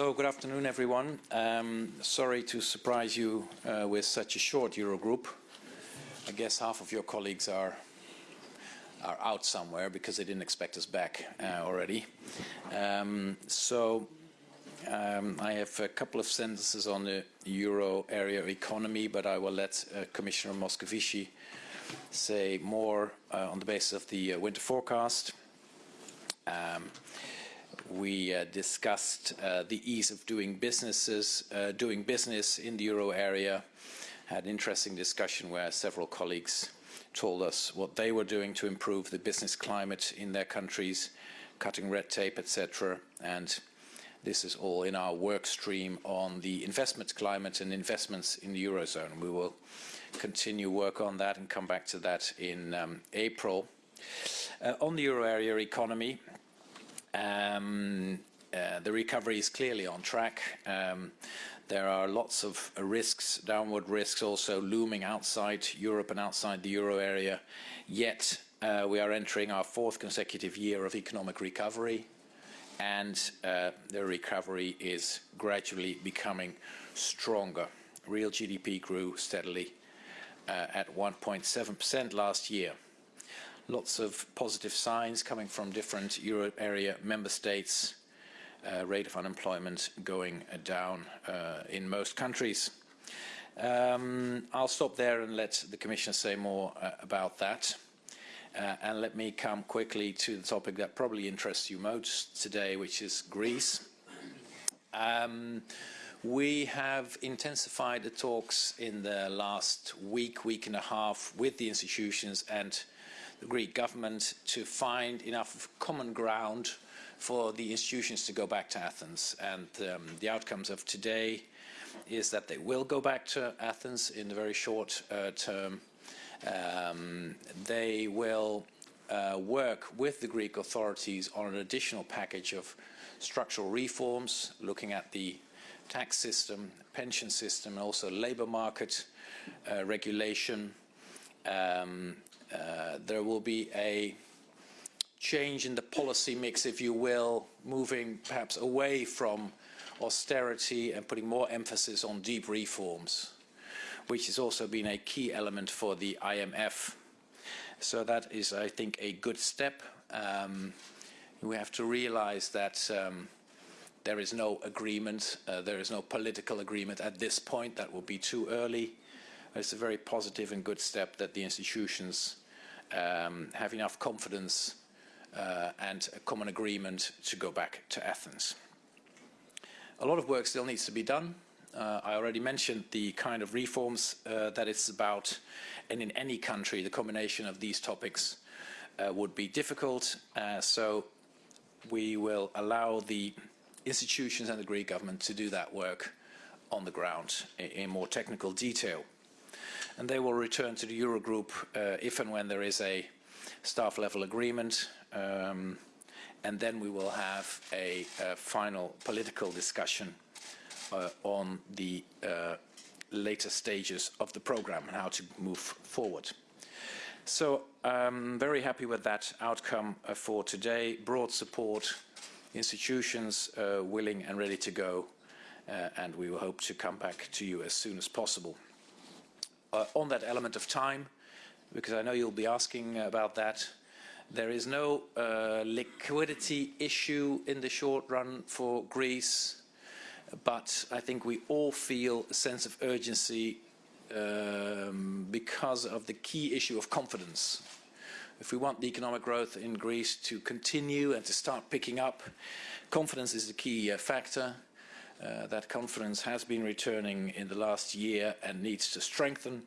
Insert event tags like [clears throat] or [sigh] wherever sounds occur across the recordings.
So, good afternoon, everyone. Um, sorry to surprise you uh, with such a short Eurogroup. I guess half of your colleagues are are out somewhere because they didn't expect us back uh, already. Um, so, um, I have a couple of sentences on the euro area economy, but I will let uh, Commissioner Moscovici say more uh, on the basis of the uh, winter forecast. We uh, discussed uh, the ease of doing businesses, uh, doing business in the euro area. Had an interesting discussion where several colleagues told us what they were doing to improve the business climate in their countries, cutting red tape, etc. And this is all in our work stream on the investment climate and investments in the eurozone. We will continue work on that and come back to that in um, April. Uh, on the euro area economy, the recovery is clearly on track. Um, there are lots of uh, risks, downward risks also looming outside Europe and outside the euro area. Yet uh, we are entering our fourth consecutive year of economic recovery and uh, the recovery is gradually becoming stronger. Real GDP grew steadily uh, at 1.7% last year lots of positive signs coming from different euro area member states. Uh, rate of unemployment going uh, down uh, in most countries. Um, I'll stop there and let the Commissioner say more uh, about that. Uh, and let me come quickly to the topic that probably interests you most today, which is Greece. Um, we have intensified the talks in the last week, week and a half with the institutions and the Greek government to find enough common ground for the institutions to go back to Athens. And um, the outcomes of today is that they will go back to Athens in the very short uh, term. Um, they will uh, work with the Greek authorities on an additional package of structural reforms, looking at the tax system, pension system, and also labor market uh, regulation, um, there will be a change in the policy mix, if you will, moving perhaps away from austerity and putting more emphasis on deep reforms, which has also been a key element for the IMF. So that is, I think, a good step. Um, we have to realize that um, there is no agreement, uh, there is no political agreement at this point. That will be too early. It's a very positive and good step that the institutions um, have enough confidence uh, and a common agreement to go back to Athens. A lot of work still needs to be done. Uh, I already mentioned the kind of reforms uh, that it's about, and in any country the combination of these topics uh, would be difficult, uh, so we will allow the institutions and the Greek government to do that work on the ground in, in more technical detail and they will return to the Eurogroup uh, if and when there is a staff level agreement um, and then we will have a, a final political discussion uh, on the uh, later stages of the program and how to move forward. So I'm very happy with that outcome uh, for today. Broad support, institutions uh, willing and ready to go, uh, and we will hope to come back to you as soon as possible on that element of time, because I know you'll be asking about that. There is no uh, liquidity issue in the short run for Greece, but I think we all feel a sense of urgency um, because of the key issue of confidence. If we want the economic growth in Greece to continue and to start picking up, confidence is the key uh, factor. Uh, that confidence has been returning in the last year and needs to strengthen,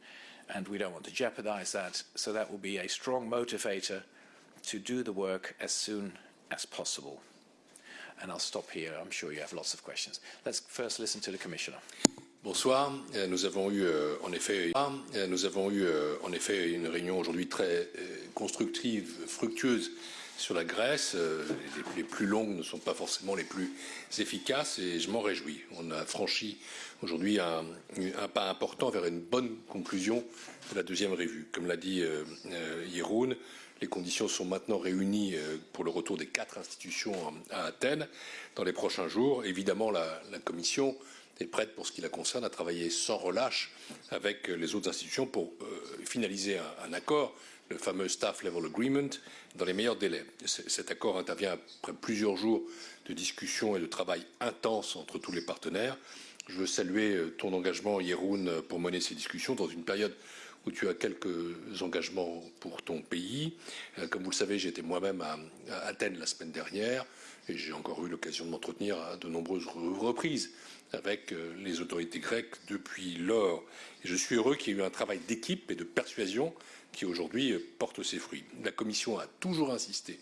and we don't want to jeopardize that. So that will be a strong motivator to do the work as soon as possible. And I'll stop here. I'm sure you have lots of questions. Let's first listen to the Commissioner. Bonsoir. Nous avons eu en effet, nous avons eu en effet une réunion aujourd'hui très constructive, fructueuse sur la Grèce. Les, plus longues ne sont pas forcément les plus efficaces et je m'en réjouis. On a franchi aujourd'hui un, pas important vers une bonne conclusion de la deuxième revue. Comme l'a dit Yeroun, les conditions sont maintenant réunies pour le retour des quatre institutions à Athènes dans les prochains jours. Évidemment, la Commission est prête, pour ce qui la concerne, à travailler sans relâche avec les autres institutions pour finaliser un, accord, le fameux Staff Level Agreement, dans les meilleurs délais. Cet accord intervient après plusieurs jours de discussions et de travail intense entre tous les partenaires. Je veux saluer ton engagement, Yeroun, pour mener ces discussions dans une période où tu as quelques engagements pour ton pays. Comme vous le savez, j'étais moi-même à Athènes la semaine dernière et j'ai encore eu l'occasion de m'entretenir à de nombreuses reprises avec les autorités grecques depuis lors. Et je suis heureux qu'il y ait eu un travail d'équipe et de persuasion qui aujourd'hui porte ses fruits. La Commission a toujours insisté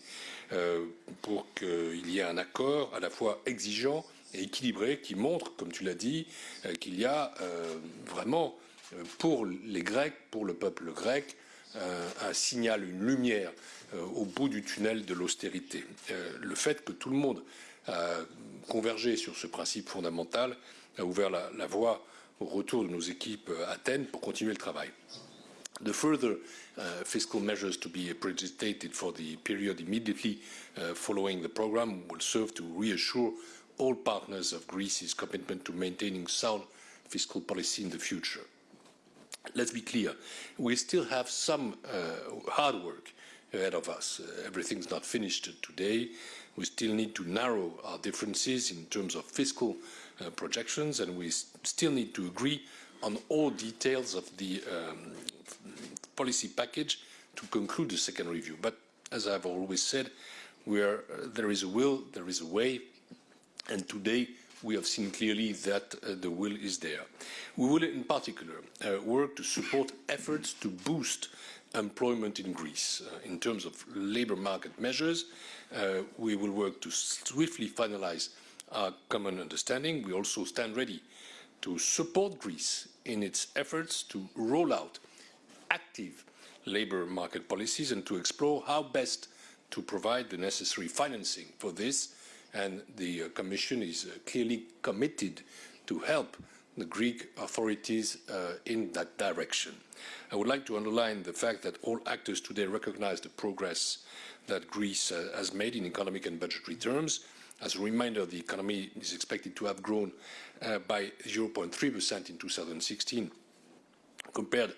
pour qu'il y ait un accord à la fois exigeant et équilibré qui montre, comme tu l'as dit, qu'il y a vraiment pour les Grecs, pour le peuple grec, un signal, une lumière au bout du tunnel de l'austérité. Le fait que tout le monde a convergé sur ce principe fondamental a ouvert la, voie au retour de nos équipes à Athènes pour continuer le travail. The further uh, fiscal measures to be predicted for the period immediately uh, following the programme will serve to reassure all partners of Greece's commitment to maintaining sound fiscal policy in the future. Let's be clear, we still have some uh, hard work ahead of us. everything's not finished today. We still need to narrow our differences in terms of fiscal uh, projections, and we still need to agree on all details of the um, policy package to conclude the second review. But as I've always said, where uh, there is a will, there is a way, and today we have seen clearly that uh, the will is there. We will in particular work to support efforts to boost employment in Greece. Uh, in terms of labour market measures, uh, we will work to swiftly finalise our common understanding. We also stand ready to support Greece in its efforts to roll out active labour market policies and to explore how best to provide the necessary financing for this. And the uh, Commission is clearly committed to help the Greek authorities uh, in that direction. I would like to underline the fact that all actors today recognise the progress that Greece uh, has made in economic and budgetary terms. As a reminder, the economy is expected to have grown uh, by 0.3% in 2016, compared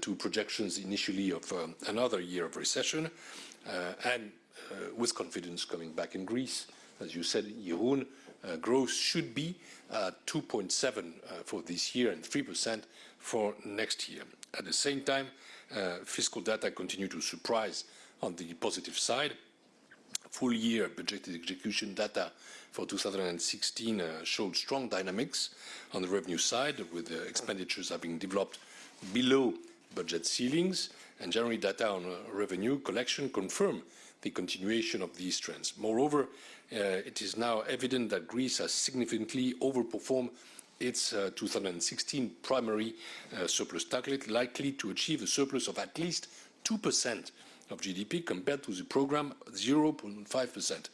to projections initially of um, another year of recession, and with confidence coming back in Greece. As you said, Jeroen, Uh, growth should be uh, 2.7 uh, for this year and 3% for next year. At the same time, fiscal data continue to surprise on the positive side. Full year budgeted execution data for 2016 showed strong dynamics on the revenue side, with expenditures having developed below budget ceilings, and January data on revenue collection confirm the continuation of these trends. Moreover, uh, it is now evident that Greece has significantly overperformed its uh, 2016 primary uh, surplus target, likely to achieve a surplus of at least 2% of GDP compared to the programme 0.5%.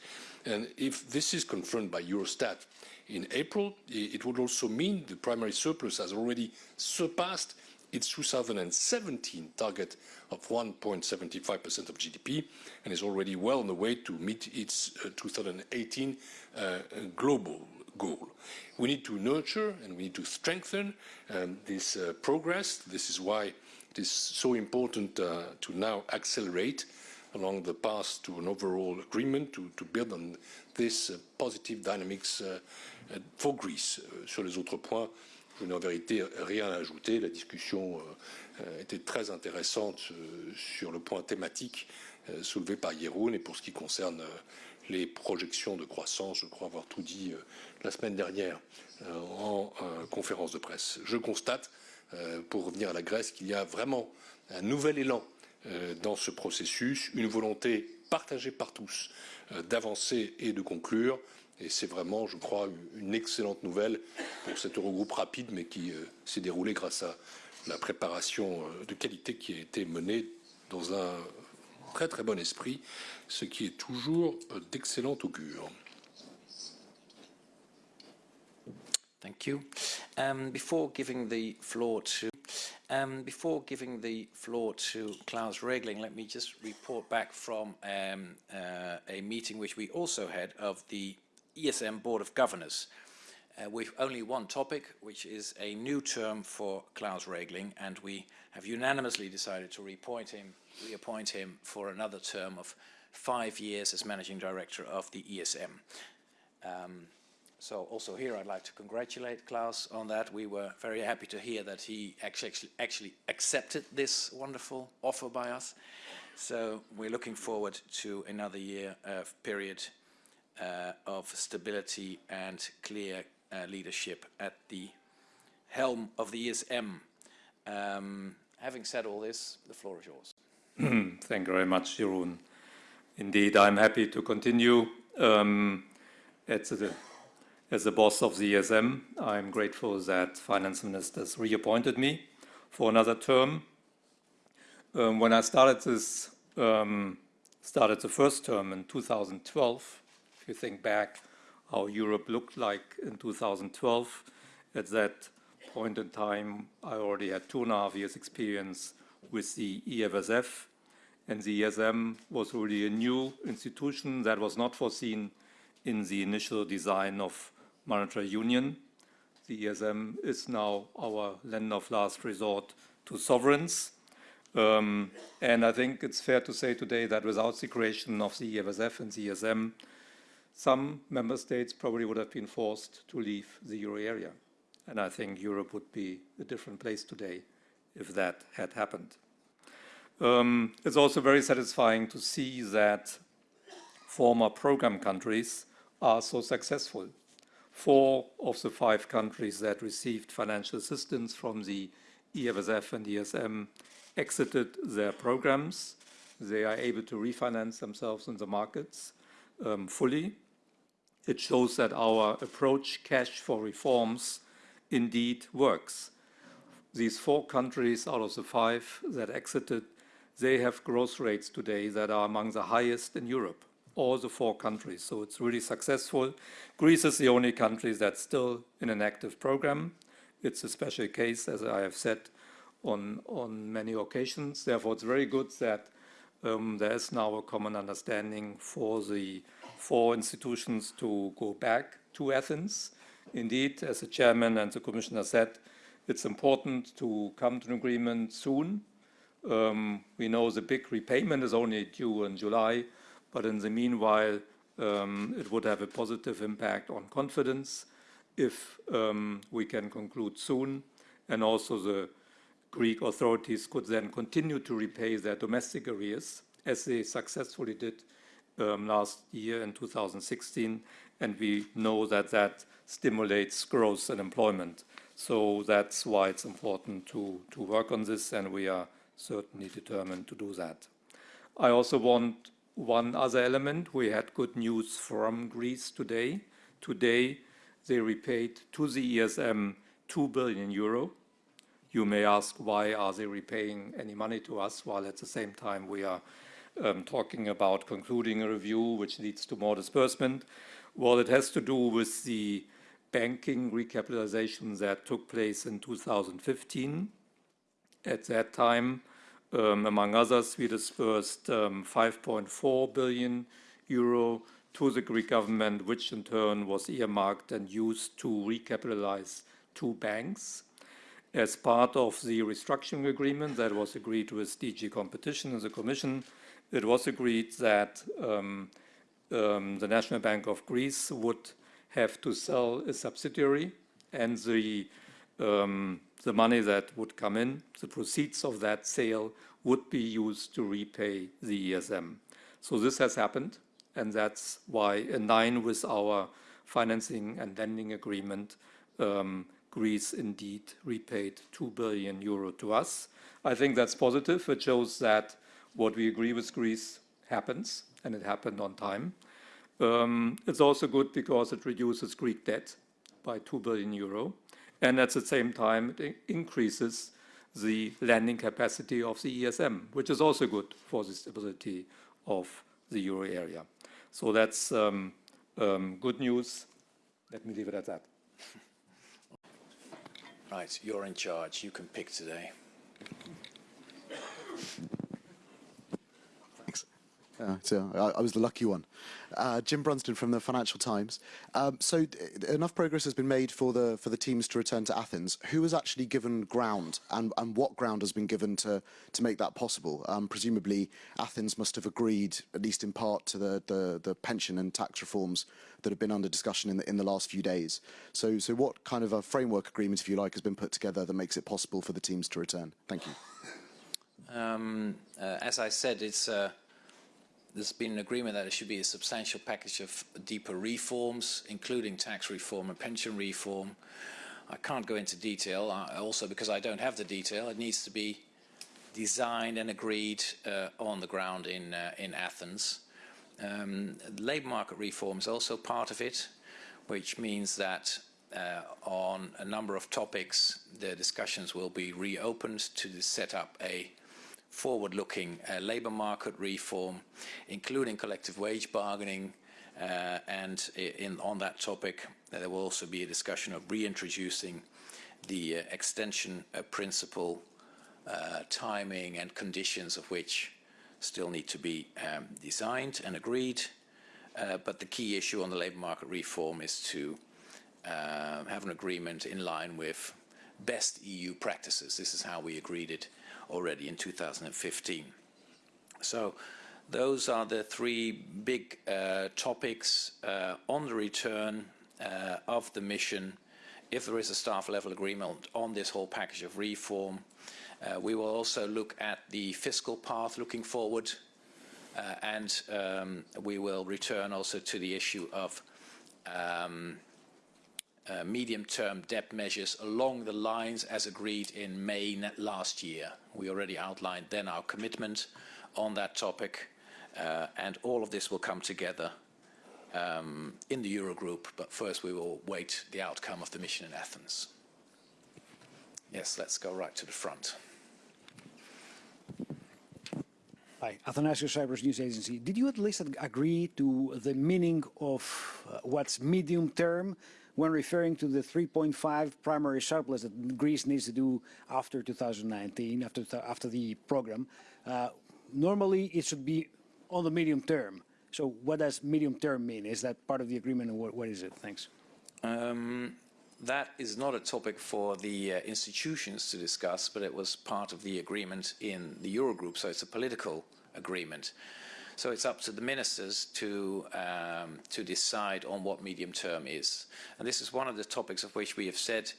And if this is confirmed by Eurostat in April, it would also mean the primary surplus has already surpassed its 2017 target of 1.75% of GDP and is already well on the way to meet its uh, 2018 uh, global goal. We need to nurture and we need to strengthen um, this uh, progress. This is why it is so important to now accelerate along the path to an overall agreement to, to build on this positive dynamics for Greece. Sur les autres points, je n'ai en vérité rien à ajouter. La discussion était très intéressante sur le point thématique soulevé par Yeroun et pour ce qui concerne les projections de croissance, je crois avoir tout dit la semaine dernière en conférence de presse. Je constate, pour revenir à la Grèce, qu'il y a vraiment un nouvel élan dans ce processus, une volonté partagée par tous d'avancer et de conclure. Et c'est vraiment, je crois, une excellente nouvelle pour cet Eurogroupe rapide, mais qui s'est déroulé grâce à la préparation de qualité qui a été menée dans un très très bon esprit, ce qui est toujours d'excellent augure. Thank you. Um, before giving the floor to um, before giving the floor to Klaus Regling, let me just report back from um, uh, a meeting which we also had of the ESM Board of Governors. Uh, with only one topic, which is a new term for Klaus Regling, and we have unanimously decided to reappoint him, reappoint him for another term of five years as Managing Director of the ESM. Um, so also here I'd like to congratulate Klaus on that. We were very happy to hear that he actually, actually accepted this wonderful offer by us. So we're looking forward to another year of period of stability and clear uh, leadership at the helm of the ESM. Um, having said all this, the floor is yours. [clears throat] Thank you very much, Jeroen. Indeed, I'm happy to continue um, as, the, as the boss of the ESM. I'm grateful that finance ministers reappointed me for another term. Um, when I started this, um, started the first term in 2012, if you think back how Europe looked like in 2012, at that point in time, I already had two and a half years experience with the EFSF and the ESM was really a new institution that was not foreseen in the initial design of monetary union. The ESM is now our lender of last resort to sovereigns. Um, and I think it's fair to say today that without the creation of the EFSF and the ESM, some member states probably would have been forced to leave the euro area. And I think Europe would be a different place today if that had happened. Um, it's also very satisfying to see that former program countries are so successful. Four of the five countries that received financial assistance from the EFSF and ESM exited their programs. They are able to refinance themselves in the markets um, fully. It shows that our approach, cash for reforms, indeed works. These four countries out of the five that exited they have growth rates today that are among the highest in Europe, all the four countries. So it's really successful. Greece is the only country that's still in an active program. It's a special case, as I have said on, on many occasions. Therefore, it's very good that um, there is now a common understanding for the four institutions to go back to Athens. Indeed, as the chairman and the commissioner said, it's important to come to an agreement soon um, we know the big repayment is only due in July, but in the meanwhile, um, it would have a positive impact on confidence if um, we can conclude soon. And also the Greek authorities could then continue to repay their domestic arrears as they successfully did um, last year in 2016. And we know that that stimulates growth and employment. So that's why it's important to, to work on this and we are certainly determined to do that. I also want one other element. We had good news from Greece today. Today, they repaid to the ESM 2 billion euro. You may ask, why are they repaying any money to us, while at the same time we are um, talking about concluding a review which leads to more disbursement? Well, it has to do with the banking recapitalization that took place in 2015. At that time, um, among others, we disbursed um, 5.4 billion euro to the Greek government, which in turn was earmarked and used to recapitalize two banks. As part of the restructuring agreement that was agreed with DG Competition and the Commission, it was agreed that um, um, the National Bank of Greece would have to sell a subsidiary and the um, the money that would come in, the proceeds of that sale would be used to repay the ESM. So this has happened, and that's why in line with our financing and lending agreement, um, Greece indeed repaid 2 billion euro to us. I think that's positive. It shows that what we agree with Greece happens, and it happened on time. Um, it's also good because it reduces Greek debt by 2 billion euro, and at the same time, it increases the lending capacity of the ESM, which is also good for the stability of the euro area. So that's um, um, good news. Let me leave it at that. Right, you're in charge. You can pick today. So I, I was the lucky one. Uh, Jim Brunsden from the Financial Times. Um, so enough progress has been made for the for the teams to return to Athens. Who has actually given ground, and, and what ground has been given to to make that possible? Um, presumably, Athens must have agreed, at least in part, to the, the the pension and tax reforms that have been under discussion in the in the last few days. So so what kind of a framework agreement, if you like, has been put together that makes it possible for the teams to return? Thank you. Um, uh, as I said, it's uh, there's been an agreement that there should be a substantial package of deeper reforms, including tax reform and pension reform. I can't go into detail, uh, also because I don't have the detail. It needs to be designed and agreed uh, on the ground in, uh, in Athens. Um, labour market reform is also part of it, which means that uh, on a number of topics, the discussions will be reopened to set up a forward-looking uh, labour market reform, including collective wage bargaining, uh, and in, on that topic, uh, there will also be a discussion of reintroducing the uh, extension uh, principle, uh, timing and conditions of which still need to be um, designed and agreed. but the key issue on the labour market reform is to have an agreement in line with best EU practices. This is how we agreed it already in 2015. So those are the three big uh, topics uh, on the return uh, of the mission. If there is a staff level agreement on this whole package of reform, uh, we will also look at the fiscal path looking forward uh, and um, we will return also to the issue of um, uh, medium-term debt measures along the lines as agreed in May last year. We already outlined then our commitment on that topic, uh, and all of this will come together um, in the Eurogroup, but first we will wait the outcome of the mission in Athens. Yes, let's go right to the front. Hi, Athanasios Cyprus News Agency. Did you at least agree to the meaning of uh, what's medium term when referring to the 3.5 primary surplus that Greece needs to do after 2019, after, after the program, uh, normally it should be on the medium term. So what does medium term mean? Is that part of the agreement what, what is it? Thanks. Um, that is not a topic for the uh, institutions to discuss, but it was part of the agreement in the Eurogroup, so it's a political agreement. So it's up to the ministers to, um, to decide on what medium term is. And this is one of the topics of which we have said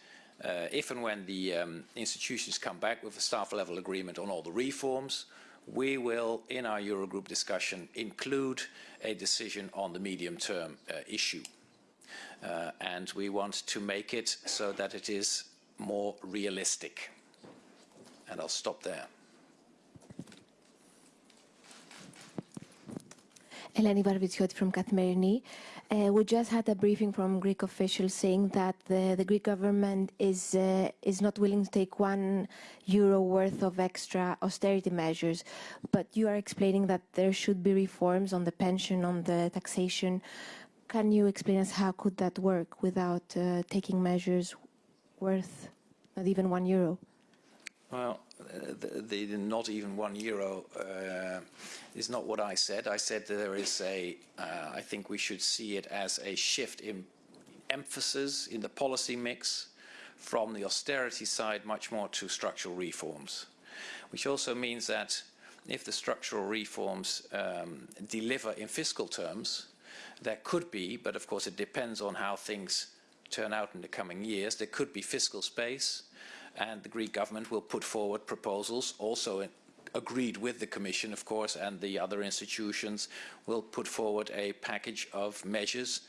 uh, if and when the um, institutions come back with a staff level agreement on all the reforms, we will, in our Eurogroup discussion, include a decision on the medium term uh, issue. Uh, and we want to make it so that it is more realistic. And I'll stop there. Eleni Varvitsioti from Kathimerini. Uh, we just had a briefing from Greek officials saying that the, the Greek government is uh, is not willing to take one euro worth of extra austerity measures, but you are explaining that there should be reforms on the pension, on the taxation. Can you explain us how could that work without uh, taking measures worth not even one euro? Well, not even one euro uh, is not what I said. I said there is a, uh, I think we should see it as a shift in emphasis in the policy mix from the austerity side much more to structural reforms, which also means that if the structural reforms um, deliver in fiscal terms, there could be, but of course it depends on how things turn out in the coming years, there could be fiscal space and the Greek government will put forward proposals also agreed with the Commission, of course, and the other institutions will put forward a package of measures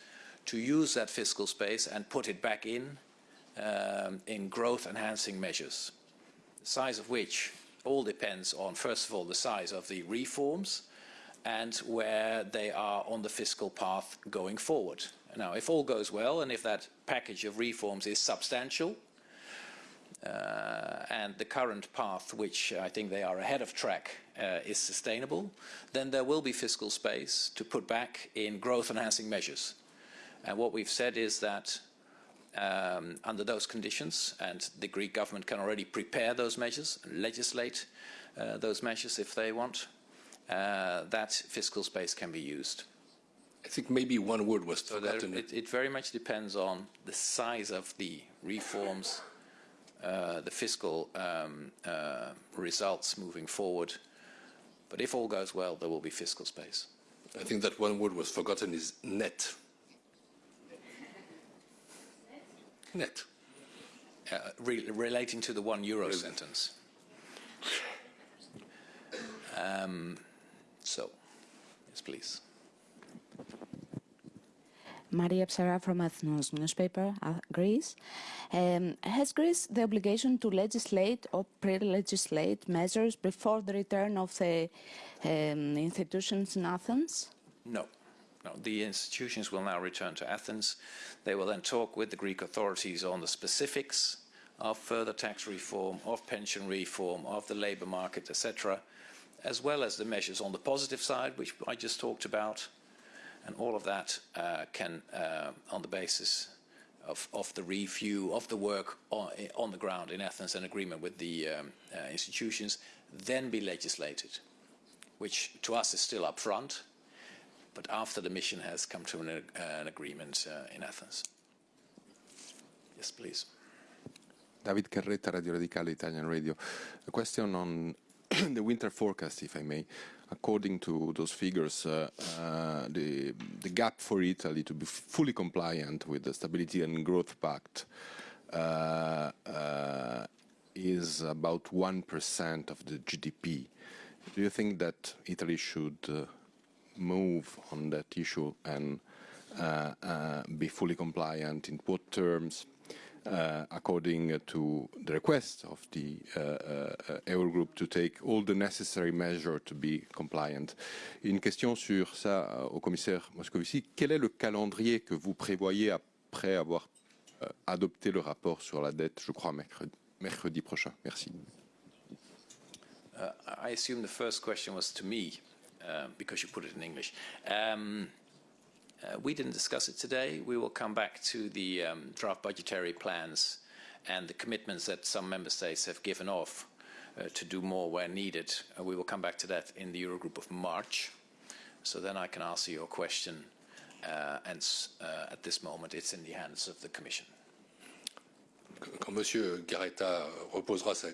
to use that fiscal space and put it back in um, in growth enhancing measures, the size of which all depends on, first of all, the size of the reforms and where they are on the fiscal path going forward. Now, if all goes well and if that package of reforms is substantial, and the current path, which I think they are ahead of track, uh, is sustainable, then there will be fiscal space to put back in growth-enhancing measures. And what we've said is that um, under those conditions, and the Greek government can already prepare those measures, legislate uh, those measures if they want, uh, that fiscal space can be used. I think maybe one word was So there, forgotten. it, it very much depends on the size of the reforms, uh, the fiscal um, uh, results moving forward. But if all goes well, there will be fiscal space. I think that one word was forgotten is net. [laughs] Net. Uh, re relating to the one euro sentence. Um, so, yes, please. Maria Psara from Ethnos newspaper, uh, Greece. Um, has Greece the obligation to legislate or pre-legislate measures before the return of the um, institutions in Athens? No. No, the institutions will now return to Athens. They will then talk with the Greek authorities on the specifics of further tax reform, of pension reform, of the labour market, etc., as well as the measures on the positive side, which I just talked about. And all of that uh, can, uh, on the basis of, of, the review of the work on, on, the ground in Athens and agreement with the um, uh, institutions, then be legislated, which to us is still up front but after the mission has come to an, uh, an agreement uh, in Athens. Yes, please. David Carretta, Radio Radicale, Italian Radio. A question on [clears throat] the winter forecast, if I may. According to those figures, uh, uh, the, the, gap for Italy to be fully compliant with the Stability and Growth Pact uh, uh is about 1% of the GDP. Do you think that Italy should uh, move on that issue and uh, be fully compliant in what terms according to the request of the uh, uh, Eurogroup to take all the necessary measures to be compliant. Une question sur ça euh, au commissaire Moscovici. Quel est le calendrier que vous prévoyez après avoir euh, adopté le rapport sur la dette, je crois, mercredi, prochain? Merci. Uh, I assume the first question was to me. Um, because you put it in English. Um, uh, we didn't discuss it today. We will come back to the um, draft budgetary plans and the commitments that some member states have given off uh, to do more where needed. Uh, we will come back to that in the Eurogroup of March. So then I can answer your question. Uh, and uh, at this moment, it's in the hands of the Commission. Quand M. Carretta reposera sa euh,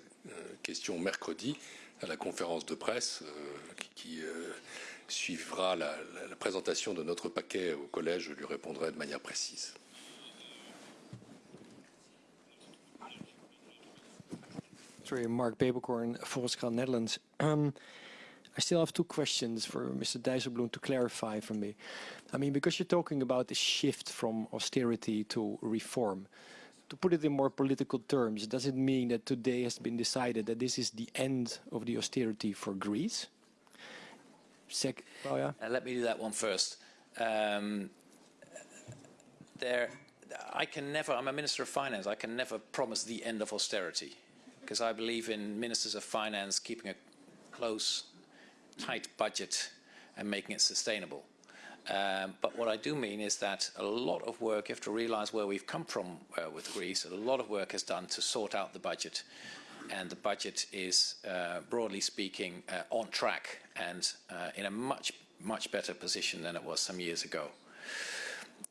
question mercredi, à la conférence de presse euh, qui euh, suivra la, présentation de notre paquet au collège, je lui répondrai de manière précise. Sorry, Mark Babelkorn, Volkskrant Netherlands. Um, I still have two questions for Mr. Dijsselbloem to clarify for me. I mean, because you're talking about the shift from austerity to reform, to put it in more political terms, does it mean that today has been decided that this is the end of the austerity for Greece? Sec oh, yeah. Uh, let me do that one first. Um, there, I can never, I'm a Minister of Finance, I can never promise the end of austerity because I believe in Ministers of Finance keeping a close, tight budget and making it sustainable. Um, but what I do mean is that a lot of work, you have to realize where we've come from uh, with Greece, a lot of work is done to sort out the budget. And the budget is, uh, broadly speaking, uh, on track and uh, in a much, much better position than it was some years ago.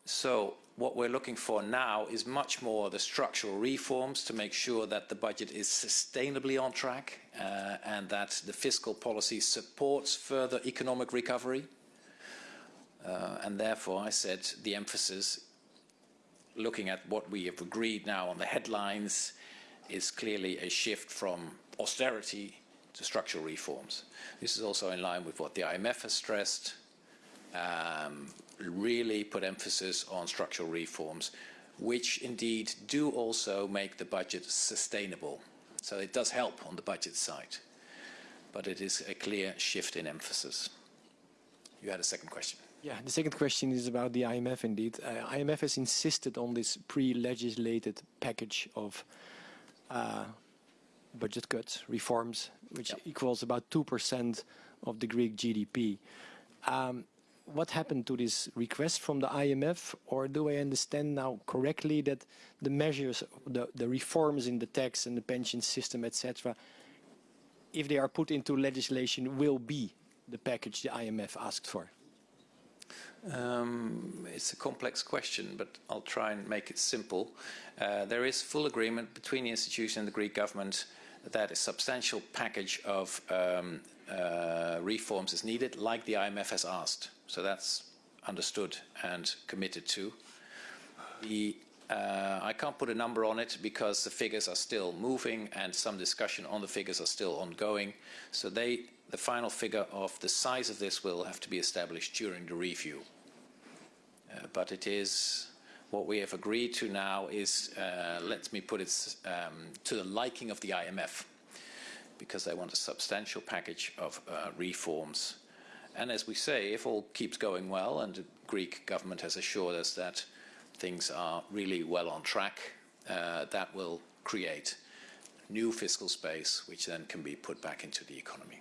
So what we're looking for now is much more the structural reforms to make sure that the budget is sustainably on track uh, and that the fiscal policy supports further economic recovery uh, and therefore, I said the emphasis, looking at what we have agreed now on the headlines, is clearly a shift from austerity to structural reforms. This is also in line with what the IMF has stressed, um, really put emphasis on structural reforms, which indeed do also make the budget sustainable. So it does help on the budget side, but it is a clear shift in emphasis. You had a second question. Yeah, the second question is about the IMF indeed. Uh, IMF has insisted on this pre-legislated package of budget cuts, reforms, which Yep. equals about 2% of the Greek GDP. Um, what happened to this request from the IMF, or do I understand now correctly that the measures, the, the reforms in the tax and the pension system, etc., if they are put into legislation, will be the package the IMF asked for? Um, it's a complex question, but I'll try and make it simple. Uh, there is full agreement between the institution and the Greek government that a substantial package of um, uh, reforms is needed, like the IMF has asked. So that's understood and committed to. The, uh, I can't put a number on it because the figures are still moving and some discussion on the figures are still ongoing. So they, the final figure of the size of this will have to be established during the review. Uh, but it is what we have agreed to now is, uh, let me put it um, to the liking of the IMF, because they want a substantial package of uh, reforms. And as we say, if all keeps going well, and the Greek government has assured us that things are really well on track, uh, that will create new fiscal space, which then can be put back into the economy.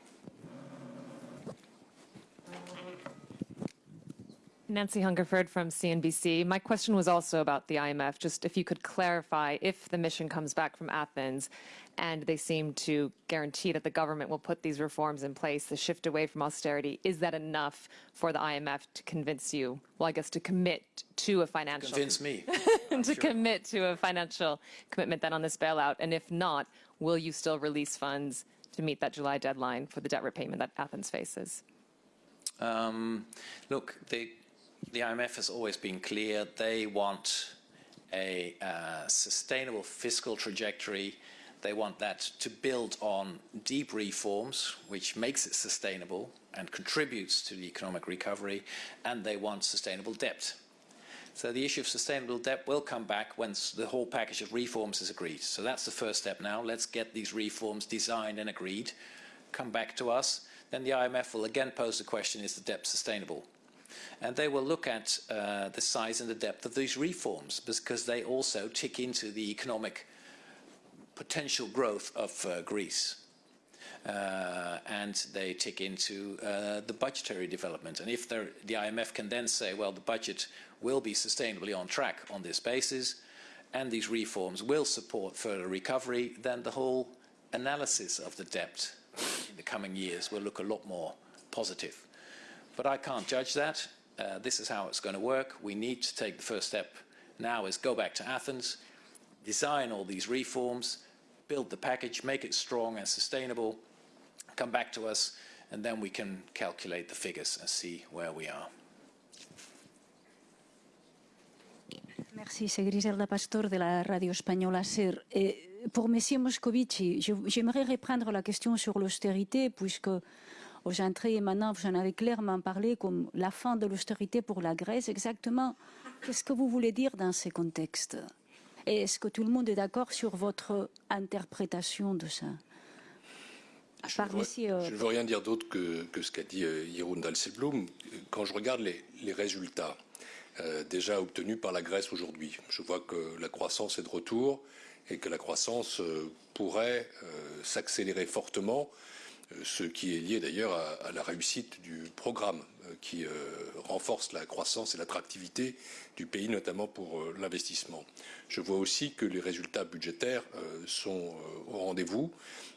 Nancy Hungerford from CNBC. My question was also about the IMF. Just if you could clarify if the mission comes back from Athens and they seem to guarantee that the government will put these reforms in place, the shift away from austerity, is that enough for the IMF to convince you, well, I guess to commit to a financial Convince me. [laughs] to commit to a financial commitment then on this bailout? And if not, will you still release funds to meet that July deadline for the debt repayment that Athens faces? Um, look, the, the IMF has always been clear. They want a uh, sustainable fiscal trajectory. They want that to build on deep reforms, which makes it sustainable and contributes to the economic recovery, and they want sustainable debt. So the issue of sustainable debt will come back once the whole package of reforms is agreed. So that's the first step now. Let's get these reforms designed and agreed. Come back to us. Then the IMF will again pose the question, is the debt sustainable? And they will look at uh, the size and the depth of these reforms because they also tick into the economic potential growth of uh, Greece. Uh, and they tick into uh, the budgetary development. And if the IMF can then say, well, the budget will be sustainably on track on this basis, and these reforms will support further recovery, then the whole analysis of the debt in the coming years will look a lot more positive. But I can't judge that. Uh, this is how it's going to work. We need to take the first step now is go back to Athens, design all these reforms, build the package, make it strong and sustainable, come back to us, and then we can calculate the figures and see where we are. Merci, c'est Griselda Pastor de la radio espagnole SER. Et pour M. Moscovici, j'aimerais reprendre la question sur l'austérité, puisque entrées et maintenant, vous en avez clairement parlé comme la fin de l'austérité pour la Grèce. Exactement, qu'est-ce que vous voulez dire dans ce contexte? Et est-ce que tout le monde est d'accord sur votre interprétation de ça? Je ne veux- euh, veux rien dire d'autre que, que ce qu'a dit euh, Jeroen. Quand je regarde les, les résultats euh, déjà obtenus par la Grèce aujourd'hui, je vois que la croissance est de retour et que la croissance euh, pourrait s'accélérer fortement, ce qui est lié d'ailleurs à, la réussite du programme euh, qui euh, renforce la croissance et l'attractivité du pays, notamment pour euh, l'investissement. Je vois aussi que les résultats budgétaires euh, sont euh, au rendez-vous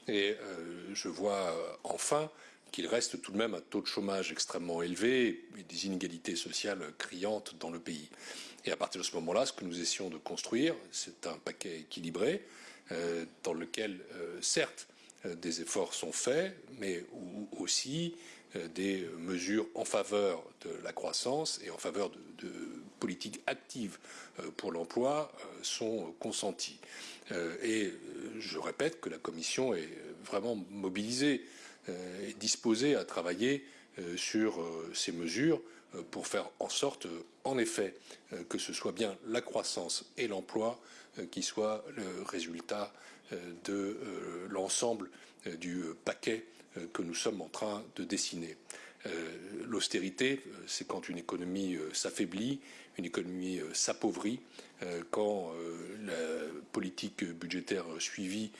et euh, je vois euh, enfin qu'il reste tout de même un taux de chômage extrêmement élevé et des inégalités sociales criantes dans le pays. Et à partir de ce moment-là, ce que nous essayons de construire, c'est un paquet équilibré euh, dans lequel, euh, certes, euh, des efforts sont faits, mais aussi euh, des mesures en faveur de la croissance et en faveur de, politiques actives euh, pour l'emploi euh, sont consenties. Euh, et euh, je répète que la Commission est vraiment mobilisée euh, et disposée à travailler euh, sur euh, ces mesures euh, pour faire en sorte, euh, en effet, euh, que ce soit bien la croissance et l'emploi euh, qui soient le résultat euh, de euh, l'ensemble euh, du paquet euh, que nous sommes en train de dessiner. Euh, L'austérité, c'est quand une économie s'affaiblit, une économie s'appauvrit, quand la politique budgétaire suivie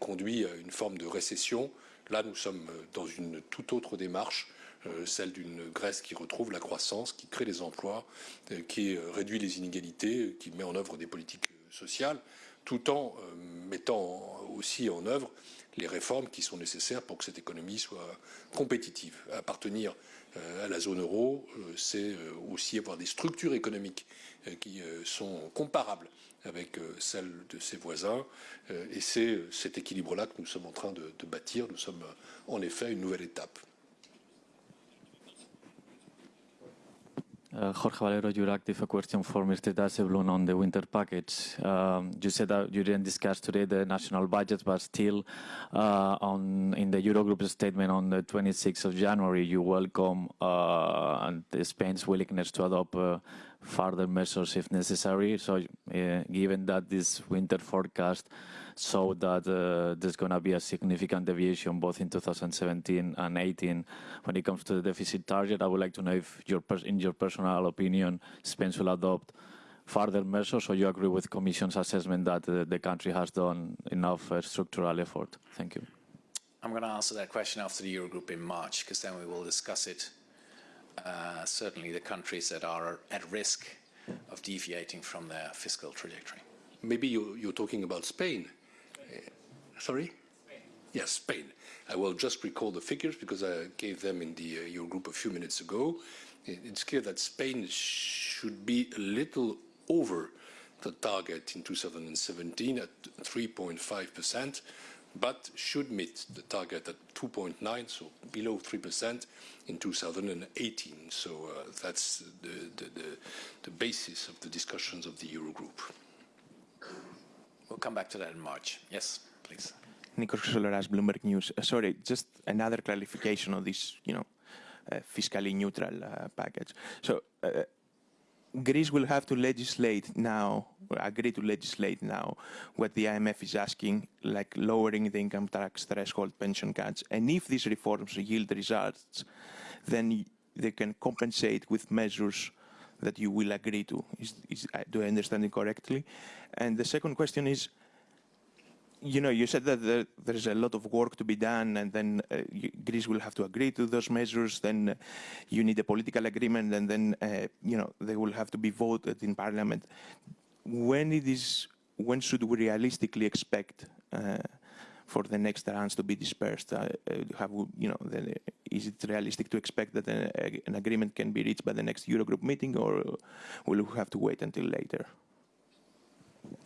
conduit à une forme de récession. Là, nous sommes dans une toute autre démarche celle d'une Grèce qui retrouve la croissance, qui crée des emplois, qui réduit les inégalités, qui met en œuvre des politiques sociales, tout en mettant aussi en œuvre les réformes qui sont nécessaires pour que cette économie soit compétitive. Appartenir à la zone euro, c'est aussi avoir des structures économiques qui sont comparables avec celles de ses voisins. Et c'est cet équilibre-là que nous sommes en train de, de bâtir. Nous sommes en effet à une nouvelle étape. Uh, Jorge Valero EURACTIV, a question for Mr. Dijsselbloem on the winter package. Um, you said that you didn't discuss today the national budget, but still uh, on in the Eurogroup statement on the 26th of January, you welcome uh, Spain's willingness to adopt uh, further measures if necessary. So uh, given that this winter forecast showed that uh, there's going to be a significant deviation both in 2017 and 18 when it comes to the deficit target. I would like to know if, your in your personal opinion, Spain will adopt further measures, or you agree with Commission's assessment that uh, the country has done enough uh, structural effort? Thank you. I'm going to answer that question after the Eurogroup in March, because then we will discuss it. Uh, certainly the countries that are at risk of deviating from their fiscal trajectory. Maybe you, you're talking about Spain. Sorry? Spain. Yes, Spain. I will just recall the figures because I gave them in the uh, Eurogroup a few minutes ago. It's clear that Spain should be a little over the target in 2017 at 3.5%, but should meet the target at 2.9, so below 3% in 2018. So uh, that's the, the, the, the basis of the discussions of the Eurogroup. We'll come back to that in March. Yes please. Nikos Chrysoleras, Bloomberg News. Uh, sorry, just another clarification on this, you know, uh, fiscally neutral uh, package. So uh, Greece will have to legislate now, agree to legislate now, what the IMF is asking, like lowering the income tax threshold, pension cuts. And if these reforms yield results, then they can compensate with measures that you will agree to. Is, is, do I understand it correctly? And the second question is, you know, you said that there, there's a lot of work to be done, and then uh, you, Greece will have to agree to those measures. Then uh, you need a political agreement, and then uh, you know they will have to be voted in Parliament. When it is, when should we realistically expect uh, for the next rounds to be dispersed? Uh, have you know, the, is it realistic to expect that a, an agreement can be reached by the next Eurogroup meeting, or will we have to wait until later?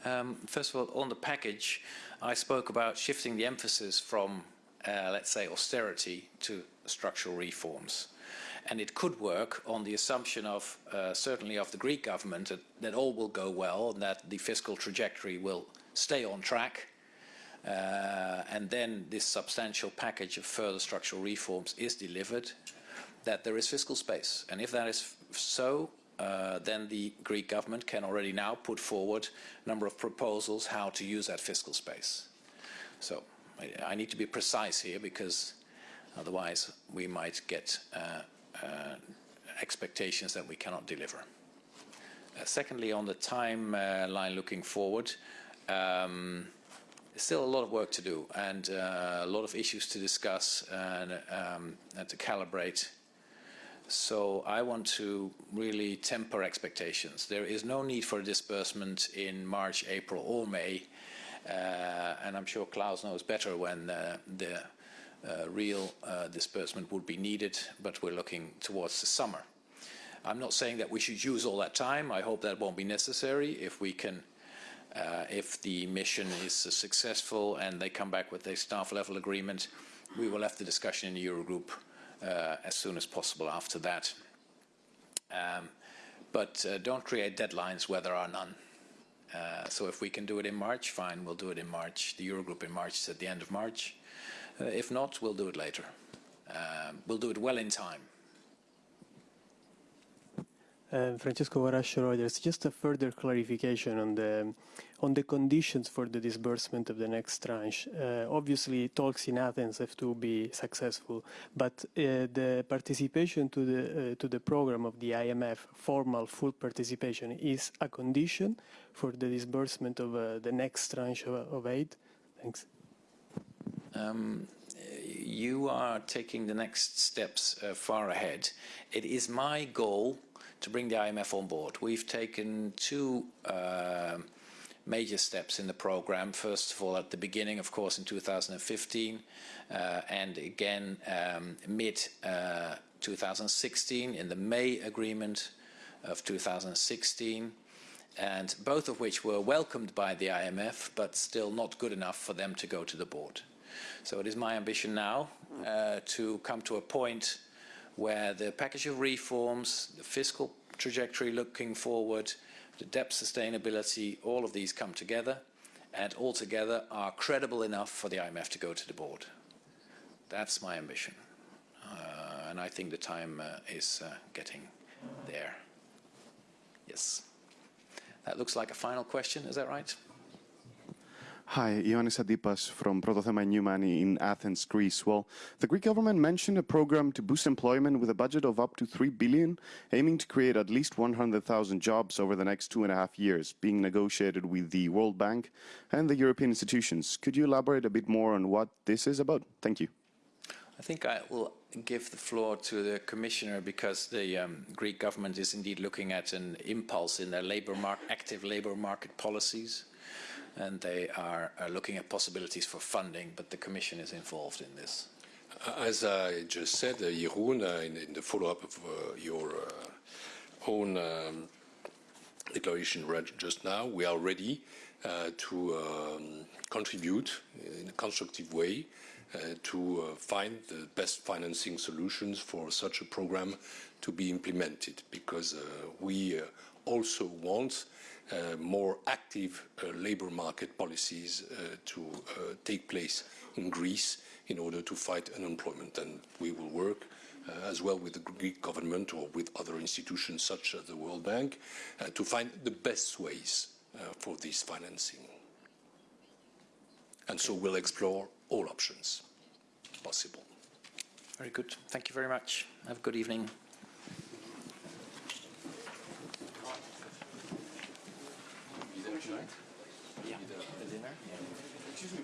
Um, first of all, on the package, I spoke about shifting the emphasis from, uh, let's say, austerity to structural reforms. And it could work on the assumption of, uh, certainly of the Greek government, that, that, all will go well and that the fiscal trajectory will stay on track. Uh, and then this substantial package of further structural reforms is delivered, that there is fiscal space. And if that is so, uh, then the Greek government can already now put forward a number of proposals how to use that fiscal space. So I, I need to be precise here because otherwise we might get uh, uh, expectations that we cannot deliver. Uh, secondly, on the timeline looking forward, um, still a lot of work to do and uh, a lot of issues to discuss and, um, and to calibrate so I want to really temper expectations. There is no need for a disbursement in March, April or May. Uh, and I'm sure Klaus knows better when uh, the uh, real uh, disbursement would be needed, but we're looking towards the summer. I'm not saying that we should use all that time. I hope that won't be necessary if we can uh, if the mission is successful and they come back with a staff level agreement, we will have the discussion in the Eurogroup as soon as possible after that. Um, but uh, don't create deadlines where there are none. Uh, so if we can do it in March, fine, we'll do it in March. The Eurogroup in March is at the end of March. Uh, if not, we'll do it later. Um, we'll do it well in time. Uh, Francesco Guarascio Reuters. Just a further clarification on the on the conditions for the disbursement of the next tranche. Uh, obviously, talks in Athens have to be successful, but uh, the participation to the uh, to the program of the IMF, formal full participation, is a condition for the disbursement of uh, the next tranche of, of aid. Thanks. Um, you are taking the next steps uh, far ahead. It is my goal to bring the IMF on board. We've taken two uh, major steps in the program. First of all, at the beginning, of course, in 2015, uh, and again um, mid uh, 2016 in the May agreement of 2016 and both of which were welcomed by the IMF, but still not good enough for them to go to the board. So it is my ambition now uh, to come to a point where the package of reforms, the fiscal trajectory looking forward, the debt sustainability, all of these come together and altogether are credible enough for the IMF to go to the board. That's my ambition. Uh, and I think the time uh, is uh, getting there. Yes. That looks like a final question, is that right? Hi, Ioannis Adipas from Protothema in Athens, Greece. Well, the Greek government mentioned a program to boost employment with a budget of up to 3 billion, aiming to create at least 100,000 jobs over the next two and a half years, being negotiated with the World Bank and the European institutions. Could you elaborate a bit more on what this is about? Thank you. I think I will give the floor to the Commissioner because the um, Greek government is indeed looking at an impulse in their labor active labor market policies and they are, are looking at possibilities for funding, but the Commission is involved in this. As I just said, uh, Jeroen, uh, in, in, the follow-up of uh, your uh, own um, declaration just now, we are ready uh, to um, contribute in a constructive way uh, to find the best financing solutions for such a program to be implemented, because we also want uh, more active uh, labor market policies uh, to take place in Greece in order to fight unemployment. And we will work uh, as well with the Greek government or with other institutions such as the World Bank uh, to find the best ways uh, for this financing. And so we'll explore all options possible. Very good. Thank you very much. Have a good evening. Yeah. The dinner? Yeah. Excuse me,